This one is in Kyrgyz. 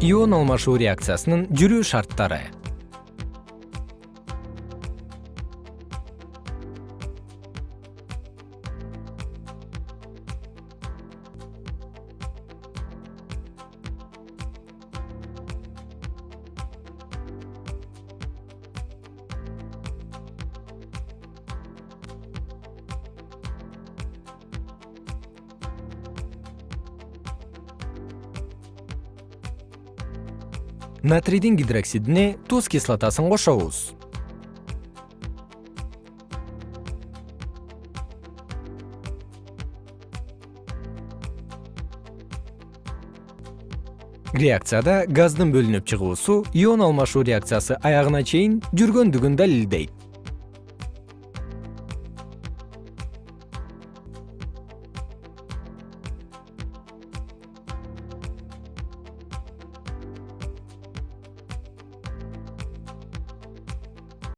ион алмашуу реакциясынын жүрүү шарттары натрийдин гидроксидине туз кислотасын кошобуз. Реакцияда газдын бөлүнүп чыгуусу ион алмашуу реакциясы аягына чейин жүргөндүгүн далилдейт